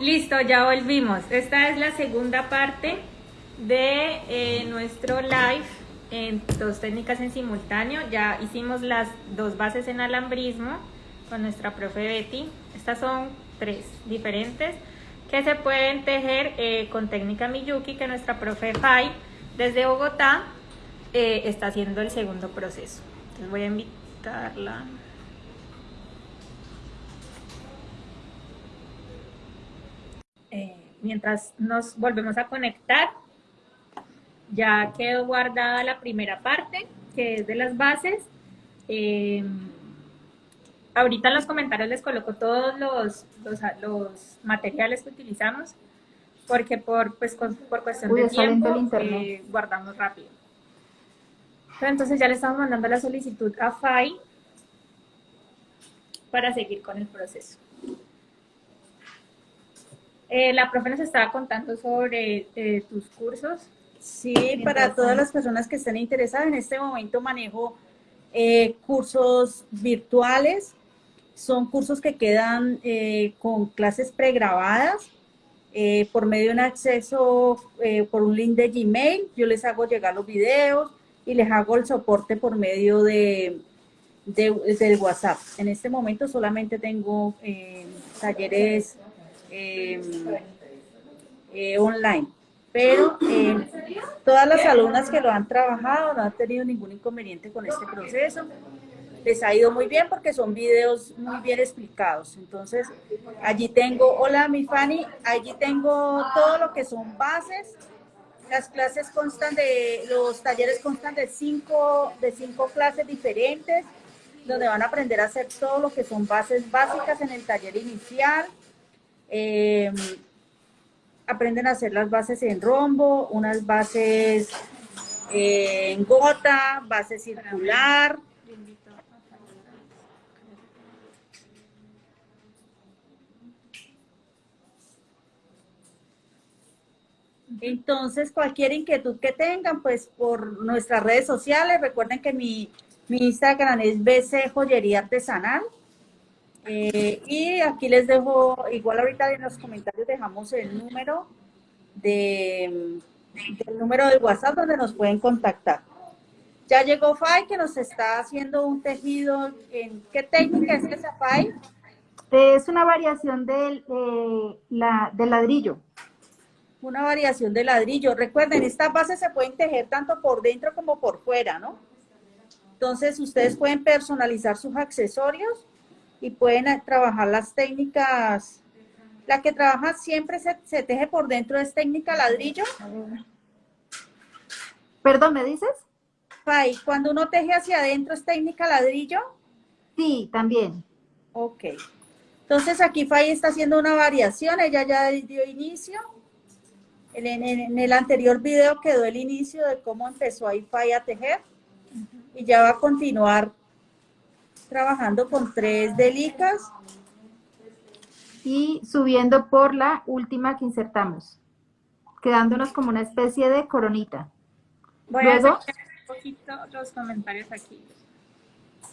Listo, ya volvimos. Esta es la segunda parte de eh, nuestro live en dos técnicas en simultáneo. Ya hicimos las dos bases en alambrismo con nuestra profe Betty. Estas son tres diferentes que se pueden tejer eh, con técnica Miyuki que nuestra profe Fai desde Bogotá eh, está haciendo el segundo proceso. Entonces voy a invitarla. Eh, mientras nos volvemos a conectar, ya quedó guardada la primera parte, que es de las bases. Eh, ahorita en los comentarios les coloco todos los, los, materiales que utilizamos, porque por, pues, por cuestión de tiempo eh, guardamos rápido. entonces ya le estamos mandando la solicitud a FAI para seguir con el proceso. Eh, la profe nos estaba contando sobre eh, tus cursos. Sí, para todas las personas que estén interesadas, en este momento manejo eh, cursos virtuales. Son cursos que quedan con clases pregrabadas por medio de un acceso por un link de Gmail. Yo les hago llegar los videos y les hago el soporte por medio de, de del WhatsApp. En este momento solamente tengo talleres eh, online. Pero eh, todas las alumnas que lo han trabajado no han tenido ningún inconveniente con este proceso. Les ha ido muy bien porque son videos muy bien explicados. Entonces, allí tengo, hola mi Fanny, allí tengo todo lo que son bases. Las clases constan de, los talleres constan de cinco, de cinco clases diferentes, donde van a aprender a hacer todo lo que son bases básicas en el taller inicial, Em, aprenden a hacer las bases en rombo, unas bases en gota, base circular. Entonces, cualquier inquietud que tengan, pues por nuestras redes sociales, recuerden que mi, mi Instagram es BC Joyería Artesanal. Eh, y aquí les dejo, igual ahorita en los comentarios dejamos el número de, el número de WhatsApp donde nos pueden contactar. Ya llegó Fai que nos está haciendo un tejido. ¿En qué técnica es esa Fai? Es una variación del, eh, la, del ladrillo. Una variación de ladrillo. Recuerden, estas bases se pueden tejer tanto por dentro como por fuera, ¿no? Entonces, ustedes pueden personalizar sus accesorios y pueden trabajar las técnicas. La que trabaja siempre se, teje por dentro es técnica ladrillo. Perdón, ¿me dices? Fai, cuando uno teje hacia adentro es técnica ladrillo. Sí, también. Ok. Entonces aquí Fai está haciendo una variación, ella ya dio inicio. En, el anterior video quedó el inicio de cómo empezó ahí Fai a tejer. Y ya va a continuar trabajando con tres delicas. Y subiendo por la última que insertamos, quedándonos como una especie de coronita. Voy a hacer un poquito los comentarios aquí.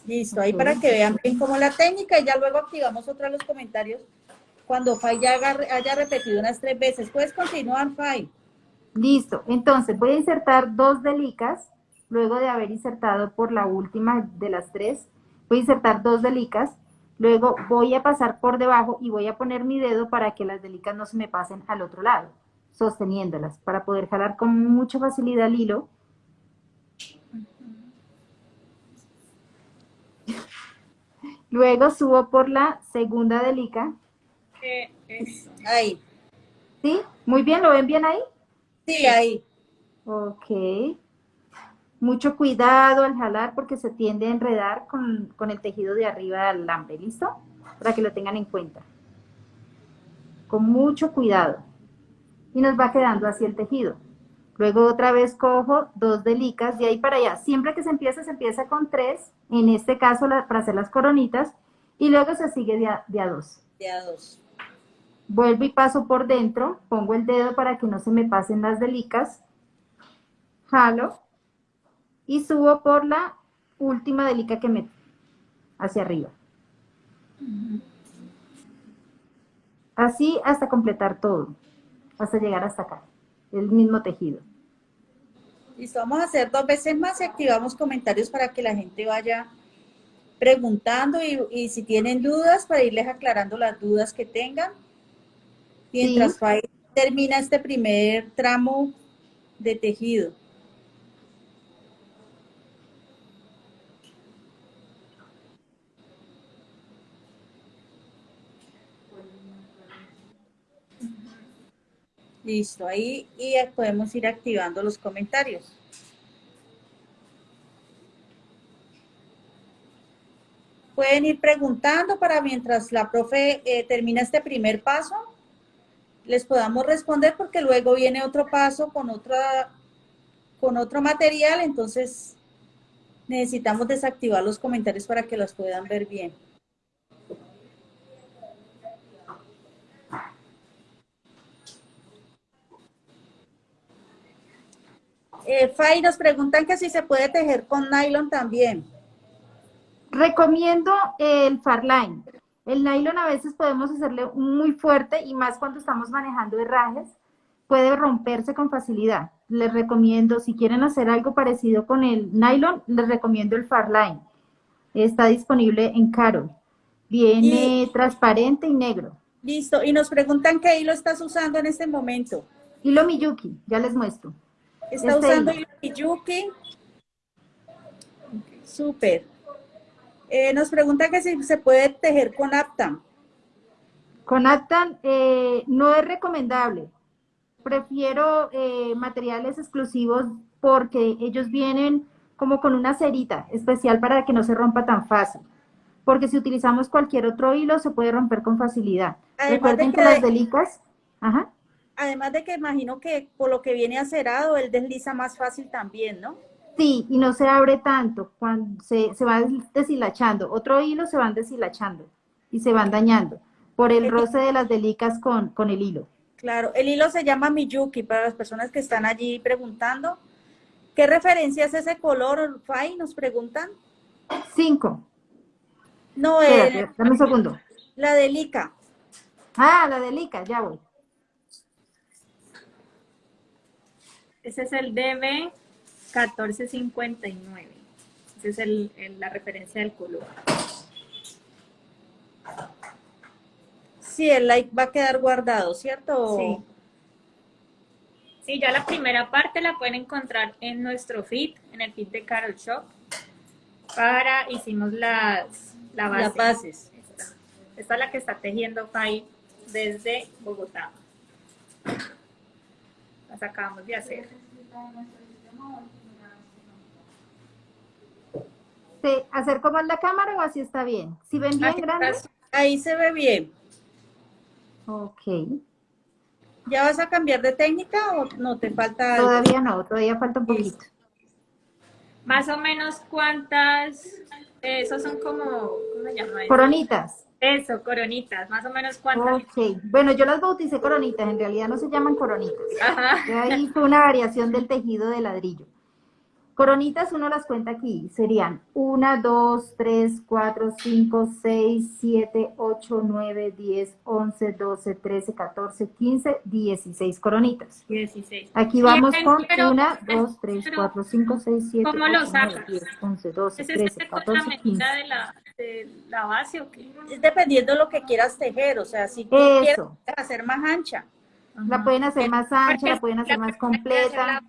Listo, ahí para que vean bien cómo la técnica y ya luego activamos otra los comentarios cuando Fai ya haya repetido unas tres veces. Puedes continuar, Fai. Listo, entonces voy a insertar dos delicas, luego de haber insertado por la última de las tres, voy a insertar dos delicas, luego voy a pasar por debajo y voy a poner mi dedo para que las delicas no se me pasen al otro lado, sosteniéndolas, para poder jalar con mucha facilidad el hilo. Luego subo por la segunda delica. Ahí. ¿Sí? ¿Muy bien? ¿Lo ven bien ahí? Sí, ahí. Ok. Mucho cuidado al jalar porque se tiende a enredar con, el tejido de arriba del alambre, ¿listo? Para que lo tengan en cuenta. Con mucho cuidado. Y nos va quedando así el tejido. Luego otra vez cojo dos delicas de ahí para allá. Siempre que se empieza, se empieza con tres. En este caso para hacer las coronitas. Y luego se sigue de a, de a dos. De a dos. Vuelvo y paso por dentro. Pongo el dedo para que no se me pasen las delicas. Jalo y subo por la última delica que meto hacia arriba. Así hasta completar todo, hasta llegar hasta acá, el mismo tejido. Listo, vamos a hacer dos veces más y activamos comentarios para que la gente vaya preguntando y, si tienen dudas, para irles aclarando las dudas que tengan. Mientras termina este primer tramo de tejido. Listo, ahí y podemos ir activando los comentarios. Pueden ir preguntando para mientras la profe eh, termina este primer paso, les podamos responder porque luego viene otro paso con, otra, con otro material, entonces necesitamos desactivar los comentarios para que los puedan ver bien. Eh, Fay, nos preguntan que si se puede tejer con nylon también. Recomiendo el Farline. El nylon a veces podemos hacerle muy fuerte y más cuando estamos manejando herrajes, puede romperse con facilidad. Les recomiendo, si quieren hacer algo parecido con el nylon, les recomiendo el Farline. Está disponible en Caro. Viene transparente y negro. Listo. Y nos preguntan qué hilo estás usando en este momento. Hilo Miyuki, ya les muestro. Está este usando Miyuki. Súper. Eh, nos pregunta que si se puede tejer con Aptan. Con Aptan eh, no es recomendable. Prefiero eh, materiales exclusivos porque ellos vienen como con una cerita especial para que no se rompa tan fácil. Porque si utilizamos cualquier otro hilo se puede romper con facilidad. Recuerden que, las delicas... Además de que imagino que por lo que viene acerado, él desliza más fácil también, ¿no? Sí, y no se abre tanto, cuando se, se va deshilachando. Otro hilo se van deshilachando y se van dañando por el roce de las delicas con, con el hilo. Claro, el hilo se llama Miyuki para las personas que están allí preguntando. ¿Qué referencia es ese color, Fai? Nos preguntan. Cinco. No, es. dame un segundo. La delica. Ah, la delica, ya voy. Ese es el DB 1459. Esa es la referencia del color. Sí, el like va a quedar guardado, ¿cierto? Sí. Sí, ya la primera parte la pueden encontrar en nuestro feed, en el feed de Carol Shop. Para, hicimos las, las bases. Esta. Esta es la que está tejiendo Fai desde Bogotá. Las acabamos de hacer. ¿Hacer como en la cámara o así está bien? ¿Si ven bien grande? Ahí se ve bien. Ok. ¿Ya vas a cambiar de técnica o no te falta algo? Todavía no, todavía falta un poquito. Más o menos cuántas, esos son como, ¿cómo se llama? Coronitas. Eso, coronitas, más o menos cuántas. Ok, bueno, yo las bauticé coronitas, en realidad no se llaman coronitas. Ajá. Ahí fue una variación del tejido de ladrillo. Coronitas uno las cuenta aquí, serían 1, 2, 3, 4, 5, 6, 7, 8, 9, 10, 11, 12, 13, 14, 15, 16 coronitas. 16. Aquí vamos con 1, 2, 3, 4, 5, 6, 7, 8, 9, 10, 11, 12, 13, 14, 15. de la, de la base o qué? Es dependiendo de lo que quieras tejer, o sea, si tú quieres hacer más ancha. La pueden hacer más ancha, la pueden hacer más completa.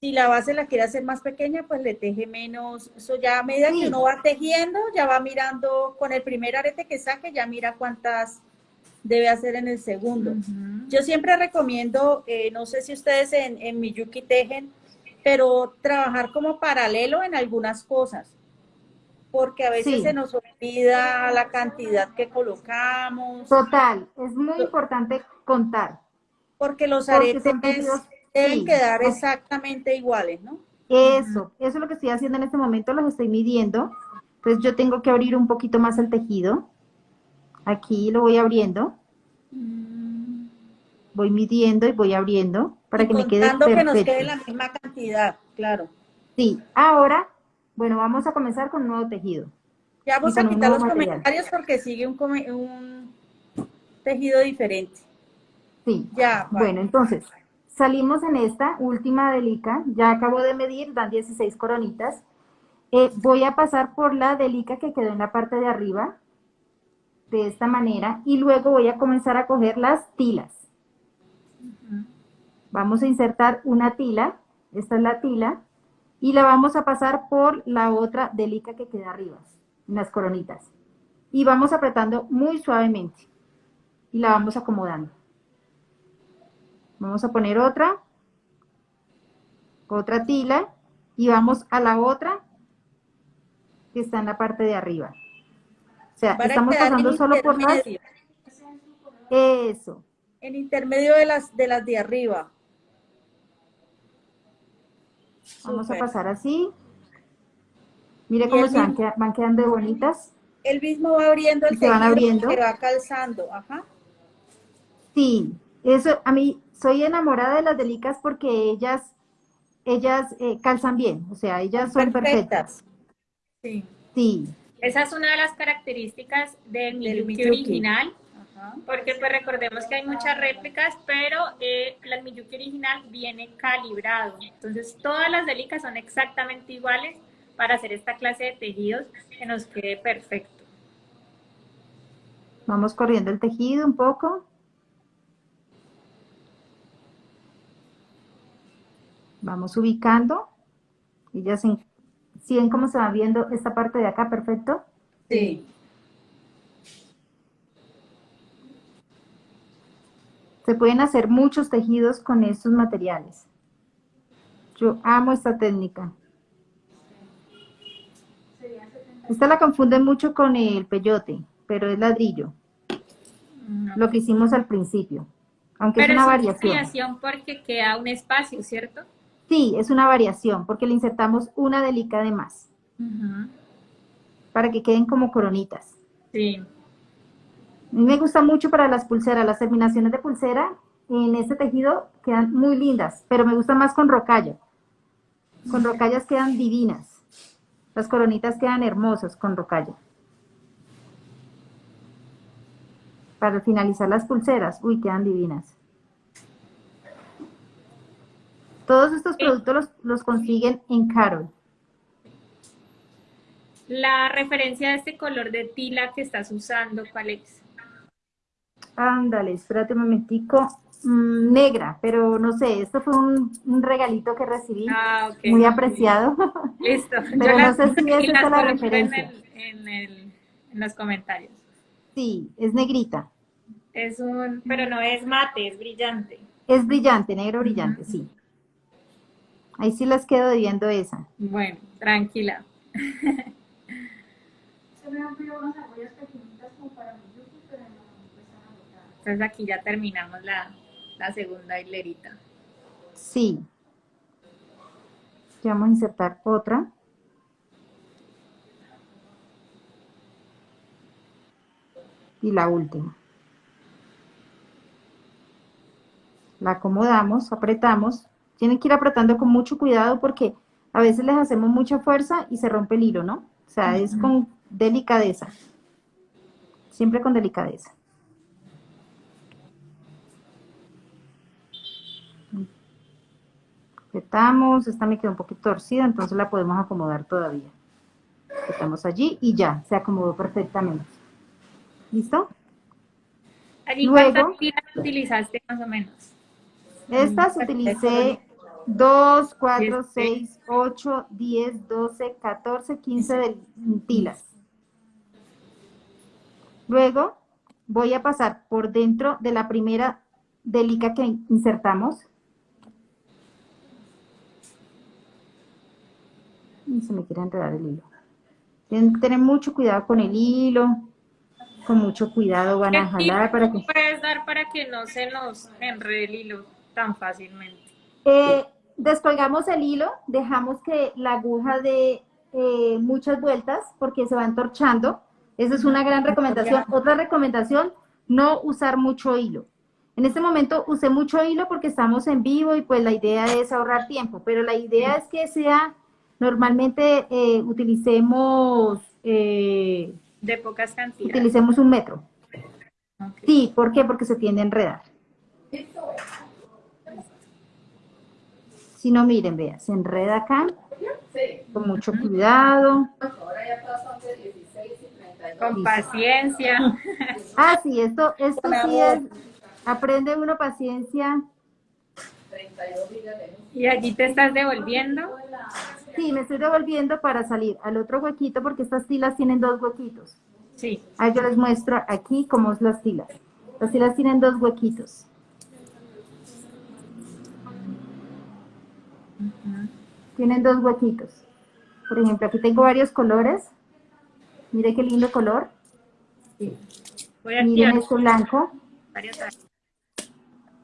Si la base la quiere hacer más pequeña, pues le teje menos. Eso ya a medida que uno va tejiendo, ya va mirando con el primer arete que saque, ya mira cuántas debe hacer en el segundo. Yo siempre recomiendo, eh, no sé si ustedes en, en Miyuki tejen, pero trabajar como paralelo en algunas cosas, porque a veces se nos olvida la cantidad que colocamos. Total, es muy importante contar. Porque los aretes deben quedar exactamente iguales, ¿no? Eso, eso es lo que estoy haciendo en este momento, los estoy midiendo. Entonces yo tengo que abrir un poquito más el tejido. Aquí lo voy abriendo. Voy midiendo y voy abriendo para que me quede perfecto. que nos quede la misma cantidad, claro. Sí, ahora, bueno, vamos a comenzar con un nuevo tejido. Ya vamos a quitar los comentarios porque sigue un, un tejido diferente. Sí. Ya. Bueno, entonces, salimos en esta última delica, ya acabo de medir, dan 16 coronitas. Eh, voy a pasar por la delica que quedó en la parte de arriba, de esta manera, y luego voy a comenzar a coger las tilas. Vamos a insertar una tila, esta es la tila, y la vamos a pasar por la otra delica que queda arriba, en las coronitas. Y vamos apretando muy suavemente, y la vamos acomodando. Vamos a poner otra, otra tila, y vamos a la otra que está en la parte de arriba. O sea, estamos pasando solo por las... Eso. En intermedio de las de las de arriba. Vamos a pasar así. Mire cómo se van, quedando bonitas. El mismo va abriendo el se van abriendo. que va calzando. Ajá. Sí, eso a mí soy enamorada de las delicas porque ellas ellas eh, calzan bien, o sea, ellas son perfectas. Sí. Sí. Esa es una de las características del Miyuki, original, porque pues recordemos que hay muchas réplicas, pero eh, el Miyuki original viene calibrado. Entonces todas las delicas son exactamente iguales para hacer esta clase de tejidos que nos quede perfecto. Vamos corriendo el tejido un poco. Vamos ubicando. Y ya se ¿Sí ven cómo se va viendo esta parte de acá? ¿Perfecto? Sí. Se pueden hacer muchos tejidos con estos materiales. Yo amo esta técnica. Esta la confunden mucho con el peyote, pero es ladrillo. Lo que hicimos al principio. Aunque es una variación. Es variación porque queda un espacio, ¿cierto? Sí, es una variación, porque le insertamos una delica de más. Para que queden como coronitas. Sí. A mí me gusta mucho para las pulseras, las terminaciones de pulsera en este tejido quedan muy lindas, pero me gusta más con rocalla. Con rocallas quedan divinas. Las coronitas quedan hermosas con rocalla. Para finalizar las pulseras, uy, quedan divinas. Todos estos productos los, consiguen en Carol. La referencia de este color de tila que estás usando, ¿cuál es? Ándale, espérate un momentico. Mm, negra, pero no sé, esto fue un, regalito que recibí, ah, muy apreciado. Listo. pero no sé si esa es la referencia. En, en, los comentarios. Sí, es negrita. Es un, pero no es mate, es brillante. Es brillante, negro brillante, sí. Ahí sí las quedo debiendo esa. Bueno, tranquila. Entonces aquí ya terminamos la, la segunda hilerita. Sí. Ya vamos a insertar otra. Y la última. La acomodamos, apretamos tienen que ir apretando con mucho cuidado porque a veces les hacemos mucha fuerza y se rompe el hilo, ¿no? O sea, es con delicadeza. Siempre con delicadeza. Apretamos, esta me quedó un poquito torcida, entonces la podemos acomodar todavía. Estamos allí y ya, se acomodó perfectamente. ¿Listo? Allí Luego, utilizaste más o menos? Estas utilicé 2, 4, 6, 8, 10, 12, 14, 15 de tilas. Luego voy a pasar por dentro de la primera delica que insertamos. Y se me quiere enredar el hilo. Tienen que tener mucho cuidado con el hilo. Con mucho cuidado van a jalar para que... puedes dar para que no se nos enrede el hilo tan fácilmente? Eh, descolgamos el hilo, dejamos que la aguja dé eh, muchas vueltas porque se va entorchando. Esa es una gran recomendación. Otra recomendación, no usar mucho hilo. En este momento usé mucho hilo porque estamos en vivo y pues la idea es ahorrar tiempo, pero la idea es que sea, normalmente eh, utilicemos... de pocas cantidades. Utilicemos un metro. Sí, ¿por qué? Porque se tiende a enredar. Si no, miren, vea, se enreda acá, con mucho cuidado. Con paciencia. Ah, sí, esto, esto sí es, aprende uno paciencia. ¿Y allí te estás devolviendo? Sí, me estoy devolviendo para salir al otro huequito porque estas tilas tienen dos huequitos. Sí. Ahí yo les muestro aquí cómo es las tilas. Las tilas tienen dos huequitos. Tienen dos huequitos. Por ejemplo, aquí tengo varios colores. Mire qué lindo color. Voy a Miren este blanco.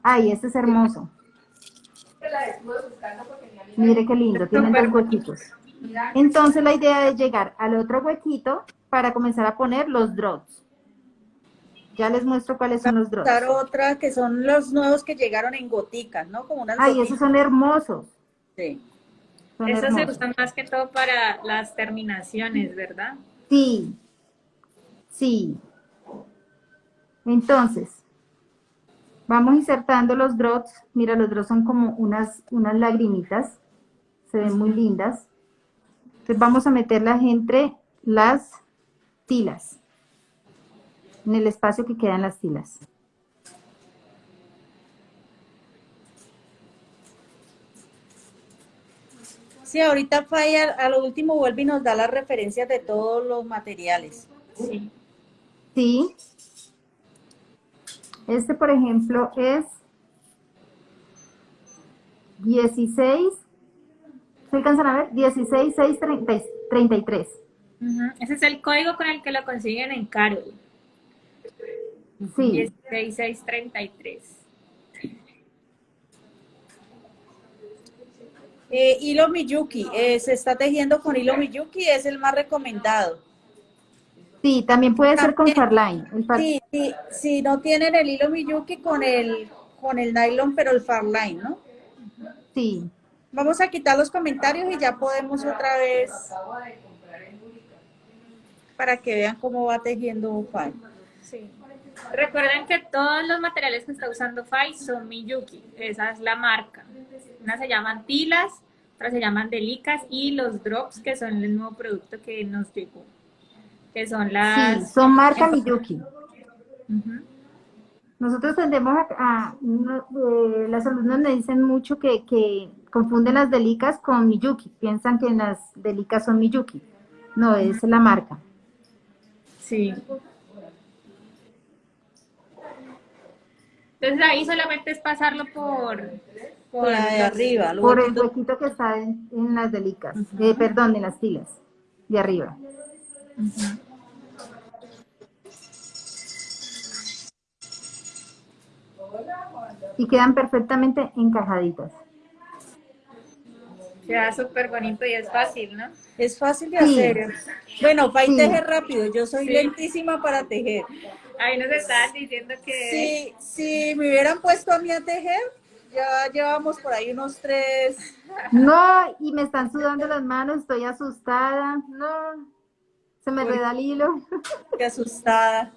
Ay, este es hermoso. Mire qué lindo, tienen dos huequitos. Entonces la idea es llegar al otro huequito para comenzar a poner los drops. Ya les muestro cuáles son los drops. Dar otra que son los nuevos que llegaron en goticas, ¿no? Como unas Ay, goticas. esos son hermosos. Sí. Son Esos se usan más que todo para las terminaciones, ¿verdad? Sí, sí. Entonces, vamos insertando los drops. Mira, los drops son como unas, unas lagrimitas. Se ven muy lindas. Entonces vamos a meterlas entre las tilas. En el espacio que quedan las tilas. Sí, ahorita Faya a lo último vuelve y nos da las referencias de todos los materiales. Sí. Sí. Este, por ejemplo, es 16. ¿Se alcanzan a ver? 16, 6, 30 33. Ujú. Ese es el código con el que lo consiguen en Carol. Sí. 16633. Eh, hilo Miyuki, eh, se está tejiendo con hilo Miyuki, es el más recomendado. Sí, también puede ser con Farline. Sí, sí, si no tienen el hilo Miyuki con el, con el nylon, pero el Farline, ¿no? sí. Vamos a quitar los comentarios y ya podemos otra vez para que vean cómo va tejiendo Fay. Sí. Recuerden que todos los materiales que está usando Fai son Miyuki. Esa es la marca. Unas se llaman tilas, otras se llaman delicas y los drops, que son el nuevo producto que nos llegó. Que son Sí, las... son marca Miyuki. Nosotros tendemos a, a- no, eh, las alumnas me dicen mucho que, que confunden las delicas con Miyuki, piensan que las delicas son Miyuki. No, es la marca. Sí. Entonces ahí solamente es pasarlo por... Por la de arriba. Por el huequito que está en, en las delicas, eh, perdón, en las tilas de arriba. Y quedan perfectamente encajaditas. Queda súper bonito y es fácil, ¿no? Es fácil de Sí. hacer. Bueno, Fay Sí. teje rápido, yo soy Sí. lentísima para tejer. Ahí nos estaban diciendo que... Si, si me hubieran puesto a mí a tejer, ya llevamos por ahí unos tres. No, y me están sudando las manos, estoy asustada. No, se me reda el hilo. Qué asustada.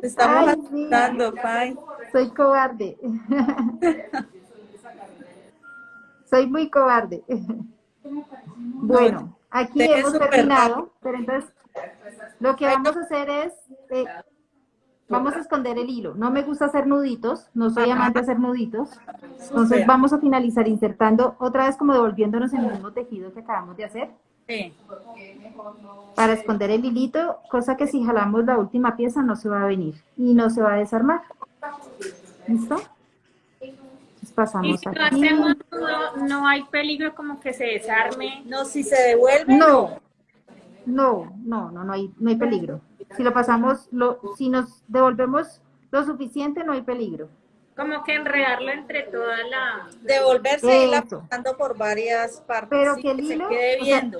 Te estamos Ay, sí. asustando, Fay. Soy cobarde. Soy muy cobarde. Bueno, aquí hemos terminado, pero entonces lo que vamos a hacer es, eh, vamos a esconder el hilo. No me gusta hacer nuditos, no soy amante de hacer nuditos. Entonces vamos a finalizar insertando otra vez como devolviéndonos en el mismo tejido que acabamos de hacer Sí. para esconder el hilito, cosa que si jalamos la última pieza no se va a venir y no se va a desarmar. ¿Listo? Entonces Y pasamos si lo aquí. hacemos nudo, no hay peligro como que se desarme. No, si se devuelve, No, no, no, no, no hay, no hay peligro. Si lo pasamos, lo, si nos devolvemos lo suficiente, no hay peligro. Como que enredarlo entre toda la... devolverse y Eso. pasando por varias partes. Pero sí, que el se hilo, o sea.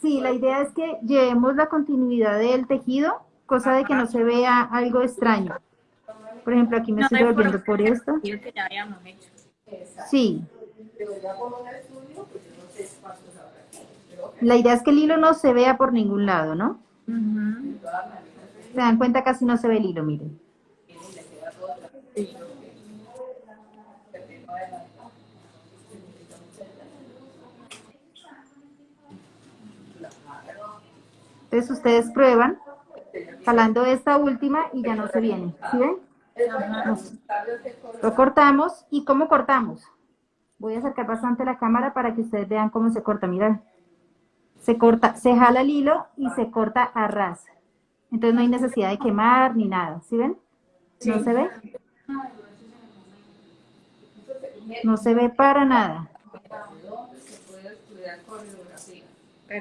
Sí, la idea es que llevemos la continuidad del tejido, cosa de que no se vea algo extraño. Por ejemplo, aquí me No estoy hay devolviendo por forma esto. que ya habíamos hecho. Sí. La idea es que el hilo no se vea por ningún lado, ¿no? Se dan cuenta casi no se ve el hilo, miren. Entonces ustedes prueban jalando esta última y ya no se viene. ¿Sí ven? Lo cortamos. ¿Y cómo cortamos? Voy a acercar bastante la cámara para que ustedes vean cómo se corta. Miren. Se corta, se jala el hilo y se corta a ras. Entonces no hay necesidad de quemar ni nada. ¿Sí ven? ¿No se ve? No se ve para nada.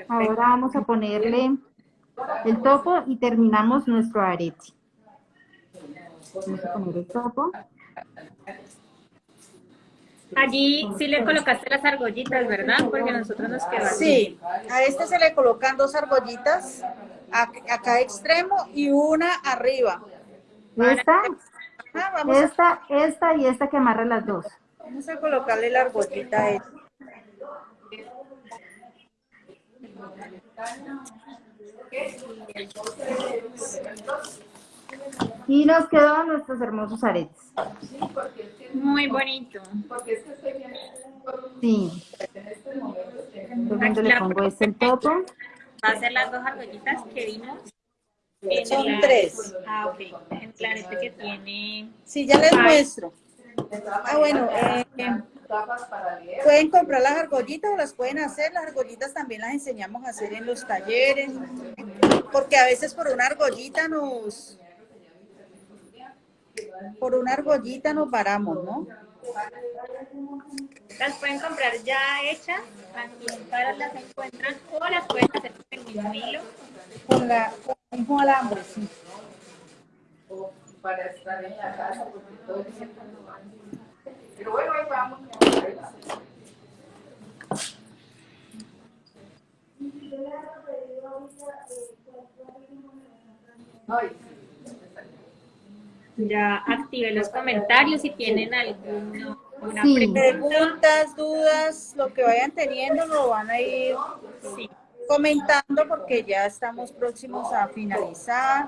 Ahora vamos a ponerle el topo y terminamos nuestro arete. Vamos a poner el topo. Allí sí le colocaste las argollitas, ¿verdad? Porque nosotros nos quedamos. Sí, a este se le colocan dos argollitas a, a cada extremo y una arriba. Esta, Ah, vamos, a, esta, esta y esta que amarra las dos. vamos a colocarle la argollita a esta. Y nos quedan nuestros hermosos aretes. Muy bonito. Sí. Entonces, cuando le pongo este el topo. Va a ser las dos argollitas que vimos. Son la- tres. Ah, ok. El arete que tiene... Sí, ya les Ay. muestro. Ah, bueno, eh, pueden comprar las argollitas o las pueden hacer. Las argollitas también las enseñamos a hacer en los talleres, porque a veces por una argollita nos... Por una argollita nos varamos, ¿no? Las pueden comprar ya hechas, Caras las encuentran, o las pueden hacer con el mismo hilo. Con, la, con el mismo alambre, sí. para estar en la casa, porque todo el tiempo no van. Pero bueno, ahí vamos. ahí vamos. Ay, Ya activé los comentarios si tienen alguna Sí. pregunta. Preguntas, dudas, lo que vayan teniendo lo van a ir Sí. Comentando porque ya estamos próximos a finalizar.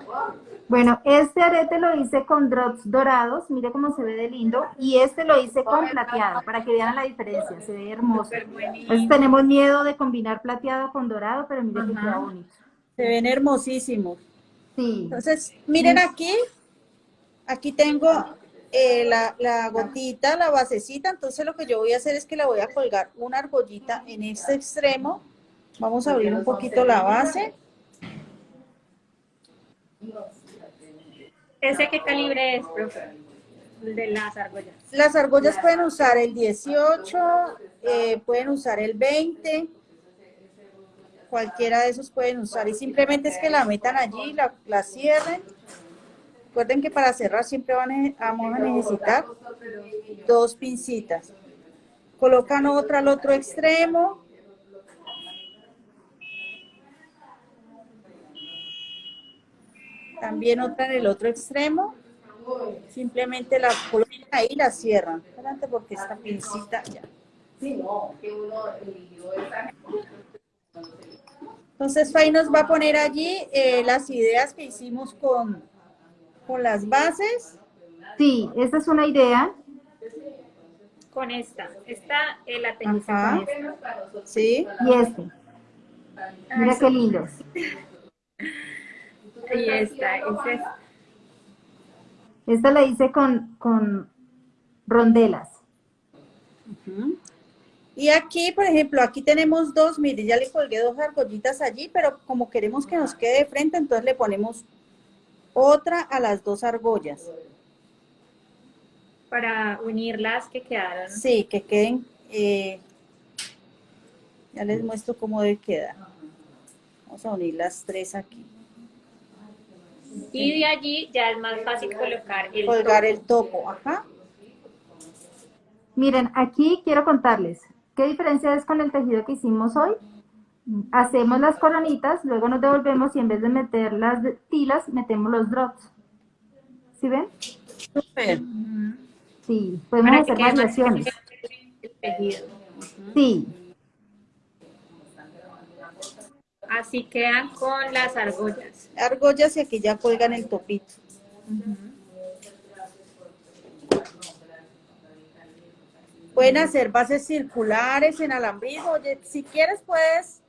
Bueno, este arete lo hice con drops dorados, mire cómo se ve de lindo, y este lo hice con plateado, para que vean la diferencia, se ve hermoso. Entonces tenemos miedo de combinar plateado con dorado, pero mire que Ajá. queda bonito. Se ven hermosísimos. Sí, Entonces, miren aquí, aquí tengo eh, la, la gotita, la basecita, entonces lo que yo voy a hacer es que la voy a colgar una argollita en este extremo. Vamos a abrir un poquito la base. ¿Ese qué calibre es, profe? El de las argollas. Las argollas pueden usar el 18, eh, pueden usar el 20, cualquiera de esos pueden usar y simplemente es que la metan allí, la, la cierren. Recuerden que para cerrar siempre van a- vamos a necesitar dos pincitas. Colocan otra al otro extremo. También otra en el otro extremo. Simplemente la colocan ahí y la cierran. Espérate porque esta pincita ya. sí, no, que uno eligió esa. Entonces Fay nos va a poner allí eh, las ideas que hicimos con, con las bases. sí, esta es una idea. Con esta. Esta eh, la tengo Ajá. con esta. ¿Sí? Y este. Mira qué lindos. Y esta. Esta es Esta la hice con, con rondelas. Y aquí, por ejemplo, aquí tenemos dos, mire, ya le colgué dos argollitas allí, pero como queremos que nos quede de frente, entonces le ponemos otra a las dos argollas. para unir las que quedaron. Sí, que queden, eh, ya les muestro cómo debe quedar. Vamos a unir las tres aquí. Y de allí ya es más fácil colocar el Colgar topo. el topo, ajá. Miren, aquí quiero contarles qué diferencia es con el tejido que hicimos hoy. Hacemos las coronitas, luego nos devolvemos y en vez de meter las tilas, metemos los drops. ¿Sí ven? Súper. Sí, podemos Para que hacer variaciones. el tejido. Sí. Así quedan con las argollas. Argollas y aquí ya cuelgan el topito. Pueden hacer bases circulares en alambrismo. Oye, si quieres puedes,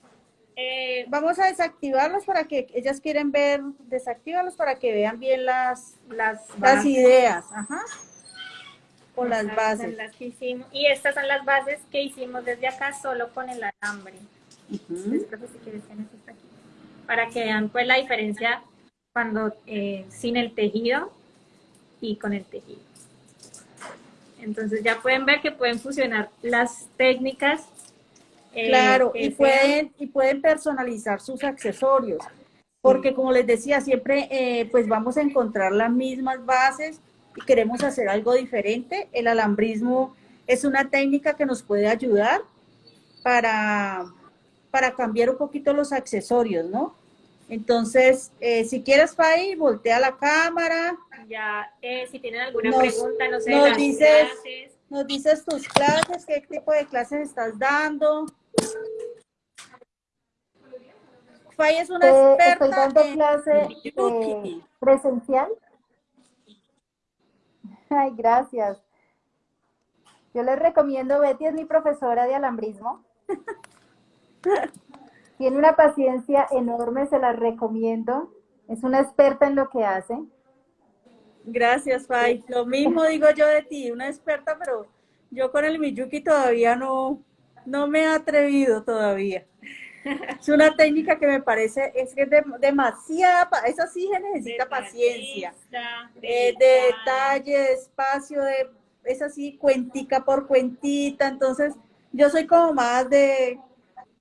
eh, vamos a desactivarlos para que ellas quieren ver, desactívalos para que vean bien las, las, las ideas. Ajá. Con las bases. Las que hicimos. Y estas son las bases que hicimos desde acá solo con el alambre. Para que vean pues la diferencia cuando eh, sin el tejido y con el tejido. Entonces ya pueden ver que pueden fusionar las técnicas. Eh, claro, y pueden, y pueden personalizar sus accesorios. Porque como les decía, siempre eh, pues vamos a encontrar las mismas bases y queremos hacer algo diferente. El alambrismo es una técnica que nos puede ayudar para, para cambiar un poquito los accesorios, ¿no? Entonces, eh, si quieres, Fai, voltea la cámara. Ya, eh, si tienen alguna pregunta, no sé, nos dices, Nos dices tus clases, qué tipo de clases estás dando. Fai es una eh, experta Estoy dando clase presencial. Ay, gracias. Yo les recomiendo, Betty es mi profesora de alambrismo. Tiene una paciencia enorme, se la recomiendo. Es una experta en lo que hace. Gracias, Fai. Lo mismo digo yo de ti, una experta, pero yo con el Miyuki todavía no, no me he atrevido todavía. Es una técnica que me parece, es que es demasiada, esa sí se necesita paciencia. De, de detalle, de espacio, de, es así, cuentica por cuentita. Entonces, yo soy como más de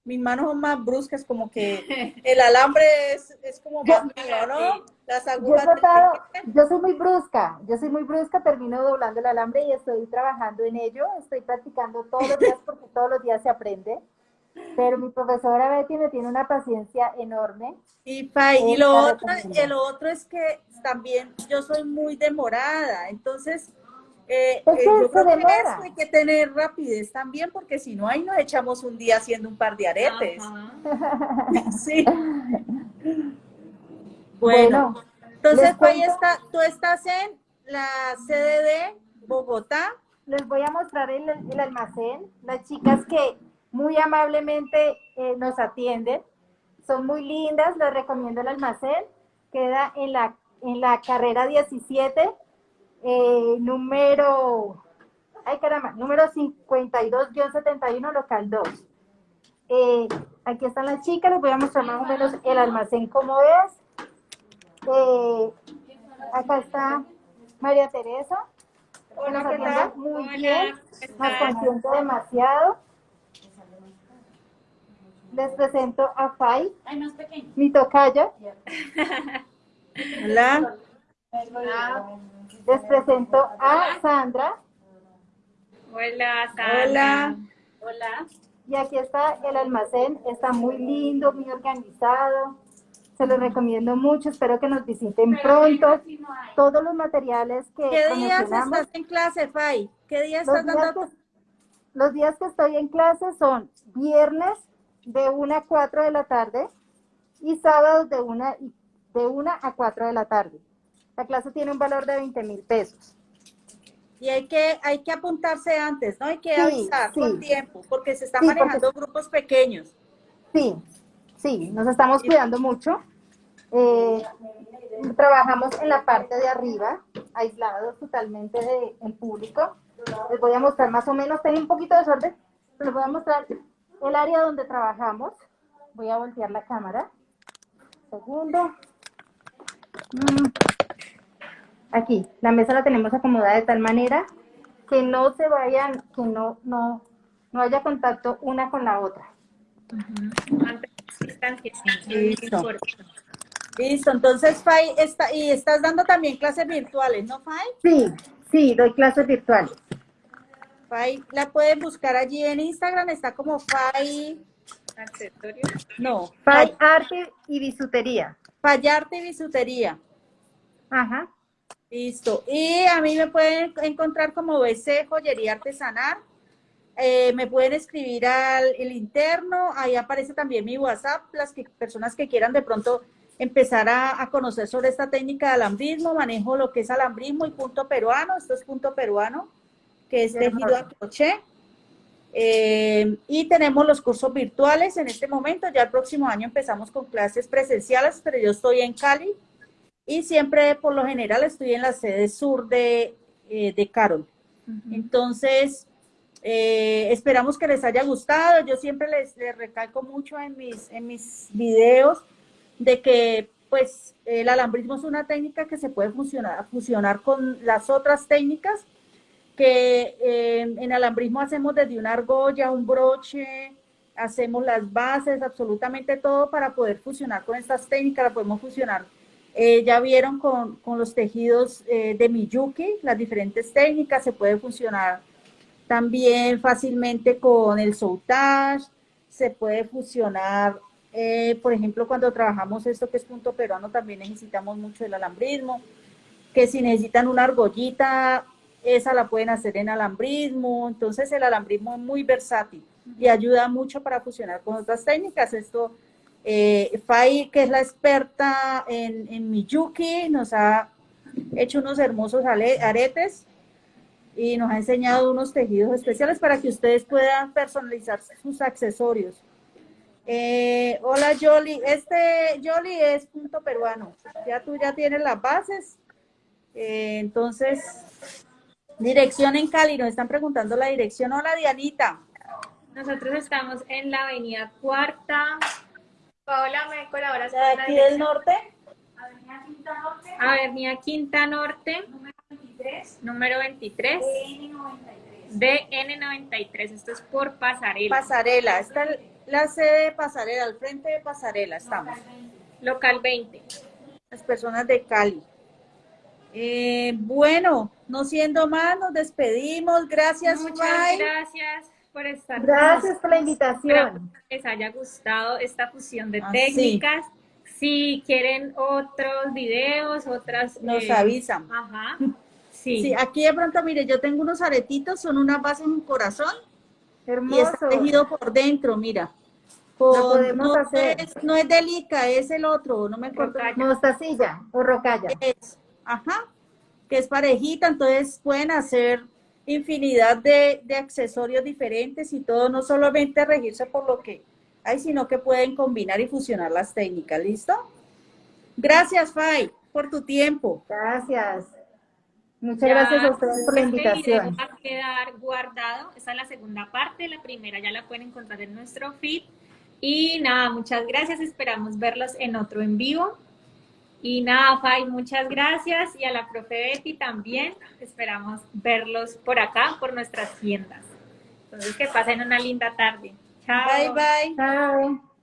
mis manos son más bruscas, como que el alambre es, es como más mío, ¿no? Las agujas. Yo, soy muy brusca, yo soy muy brusca, termino doblando el alambre y estoy trabajando en ello, estoy practicando todos los días porque todos los días se aprende. Pero mi profesora Betty me tiene una paciencia enorme. Y, y lo, otro, y lo otro es que también yo soy muy demorada, entonces eh, eh, yo creo que eso hay que tener rapidez también, porque si no, ahí nos echamos un día haciendo un par de aretes. sí. Bueno, entonces ahí está, tú estás en la sede de Bogotá. Les voy a mostrar el, almacén. Las chicas que muy amablemente eh, nos atienden, son muy lindas, les recomiendo el almacén. Queda en la, en la carrera 17 eh, número, ay caramba, número 52-71, local 2. Eh, aquí están las chicas, les voy a mostrar más o menos el almacén como es. Eh, acá está María Teresa. Hola, ¿qué tal? Muy bien, nos consiente demasiado. Les presento a Fai, mi tocaya. Hola. Hola. Les presento a Sandra. Hola, Sandra. Hola. Y aquí está el almacén, está muy lindo, muy organizado. Se los recomiendo mucho, espero que nos visiten pronto. Todos los materiales que ¿Qué días estás en clase, Fay? ¿Qué días estás dando? los días que estoy en clase son viernes de 1 a 4 de la tarde y sábados de 1, de 1 a 4 de la tarde. La clase tiene un valor de 20 mil pesos. Y hay que, hay que apuntarse antes, ¿no? Hay que avisar con tiempo, porque se están manejando grupos pequeños. Sí, sí, nos estamos cuidando mucho. Eh, trabajamos en la parte de arriba, aislados totalmente del público. Les voy a mostrar más o menos, tengo un poquito de desorden, les voy a mostrar el área donde trabajamos. Voy a voltear la cámara. segundo. Mm. Aquí, la mesa la tenemos acomodada de tal manera que no se vayan, que no, no, no haya contacto una con la otra. Listo. Listo, entonces Fai, está, y estás dando también clases virtuales, ¿no Fai? Sí, sí, doy clases virtuales. Fai, la pueden buscar allí en Instagram, está como Fai... No. Fai Arte y Bisutería. Fai Arte y Bisutería. Ajá. Listo. Y a mí me pueden encontrar como BC Joyería Artesanal. Eh, me pueden escribir al el interno, ahí aparece también mi WhatsApp, las que, personas que quieran de pronto empezar a, conocer sobre esta técnica de alambrismo, manejo lo que es alambrismo y punto peruano, esto es punto peruano, que es tejido a crochet. Eh, y tenemos los cursos virtuales en este momento, ya el próximo año empezamos con clases presenciales, pero yo estoy en Cali y siempre por lo general estoy en la sede sur de, eh, de Carol. Entonces, eh, esperamos que les haya gustado. Yo siempre les, recalco mucho en mis, en mis videos de que pues el alambrismo es una técnica que se puede fusionar, fusionar con las otras técnicas que eh, en alambrismo hacemos desde una argolla, un broche, hacemos las bases, absolutamente todo para poder fusionar con estas técnicas, la podemos fusionar. Eh, ya vieron con, con los tejidos de Miyuki, las diferentes técnicas, se puede funcionar también fácilmente con el soutage, se puede fusionar, eh, por ejemplo, cuando trabajamos esto que es punto peruano, también necesitamos mucho el alambrismo, que si necesitan una argollita, esa la pueden hacer en alambrismo, entonces el alambrismo es muy versátil y ayuda mucho para fusionar con otras técnicas. Esto, eh, Fai, que es la experta en, en Miyuki, nos ha hecho unos hermosos aretes y nos ha enseñado unos tejidos especiales para que ustedes puedan personalizar sus accesorios. Eh, hola Jolly, este Jolly es punto peruano, ya tú ya tienes las bases, eh, entonces, dirección en Cali, nos están preguntando la dirección. Hola Dianita. Nosotros estamos en la avenida Cuarta. Paola, ¿me colaboras con aquí del norte? Avenida Quinta Norte. Avenida Quinta Norte número 23. DN93. Esto es por Pasarela. Pasarela. Está la sede de Pasarela, al frente de Pasarela estamos. Local 20. Las personas de Cali. Eh, bueno, no siendo más, nos despedimos. Gracias, Muchas gracias por estar Gracias por la invitación. que les haya gustado esta fusión de ah, técnicas. Si quieren otros videos, otras... Nos eh, avisan. Ajá. Sí. aquí de pronto, mire, yo tengo unos aretitos, son una base en un corazón. Hermoso. Y está tejido por dentro, mira. podemos hacer. Es, no es delica, es el otro, no me acuerdo. Mostacilla o rocalla. Es, ajá, que es parejita, entonces pueden hacer infinidad de, de, accesorios diferentes y todo, no solamente regirse por lo que hay, sino que pueden combinar y fusionar las técnicas, ¿listo? Gracias, Fay, por tu tiempo. Gracias. Muchas gracias a ustedes por la este invitación. va a quedar guardado. Esta es la segunda parte. La primera ya la pueden encontrar en nuestro feed. Y nada, muchas gracias. Esperamos verlos en otro en vivo. Y nada, Fay, muchas gracias. Y a la profe Betty también. Esperamos verlos por acá, por nuestras tiendas. Entonces, que pasen una linda tarde. Chao. Bye, bye. Chao.